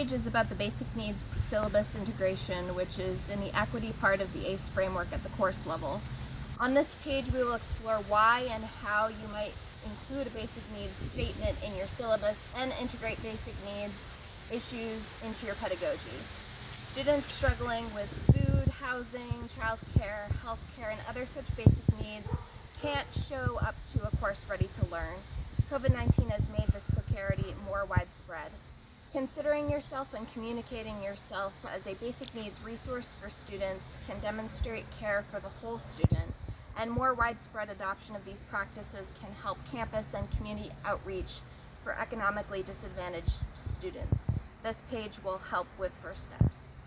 page is about the basic needs syllabus integration, which is in the equity part of the ACE framework at the course level. On this page, we will explore why and how you might include a basic needs statement in your syllabus and integrate basic needs issues into your pedagogy. Students struggling with food, housing, childcare, healthcare, and other such basic needs can't show up to a course ready to learn. COVID-19 has made this. Considering yourself and communicating yourself as a basic needs resource for students can demonstrate care for the whole student, and more widespread adoption of these practices can help campus and community outreach for economically disadvantaged students. This page will help with first steps.